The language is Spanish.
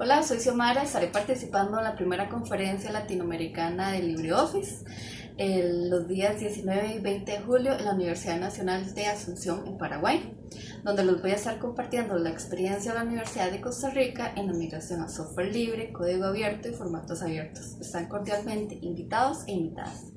Hola, soy Xiomara, estaré participando en la primera conferencia latinoamericana de LibreOffice los días 19 y 20 de julio en la Universidad Nacional de Asunción en Paraguay, donde los voy a estar compartiendo la experiencia de la Universidad de Costa Rica en la migración a software libre, código abierto y formatos abiertos. Están cordialmente invitados e invitadas.